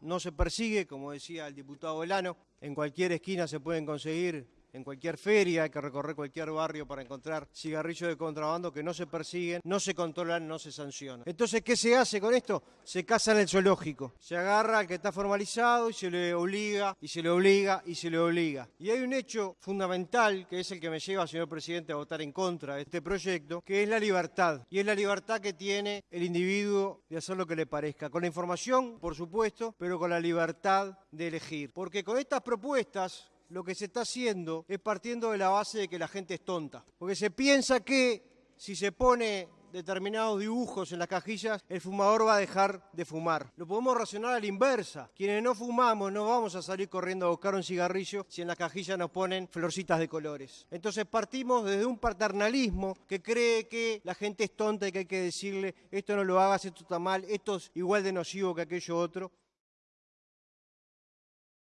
no se persigue, como decía el diputado Velano, en cualquier esquina se pueden conseguir en cualquier feria, hay que recorrer cualquier barrio para encontrar cigarrillos de contrabando que no se persiguen, no se controlan, no se sancionan. Entonces, ¿qué se hace con esto? Se casa en el zoológico. Se agarra al que está formalizado y se le obliga, y se le obliga, y se le obliga. Y hay un hecho fundamental, que es el que me lleva, señor presidente, a votar en contra de este proyecto, que es la libertad. Y es la libertad que tiene el individuo de hacer lo que le parezca. Con la información, por supuesto, pero con la libertad de elegir. Porque con estas propuestas lo que se está haciendo es partiendo de la base de que la gente es tonta. Porque se piensa que si se pone determinados dibujos en las cajillas, el fumador va a dejar de fumar. Lo podemos racionar a la inversa. Quienes no fumamos no vamos a salir corriendo a buscar un cigarrillo si en la cajilla nos ponen florcitas de colores. Entonces partimos desde un paternalismo que cree que la gente es tonta y que hay que decirle esto no lo hagas, esto está mal, esto es igual de nocivo que aquello otro.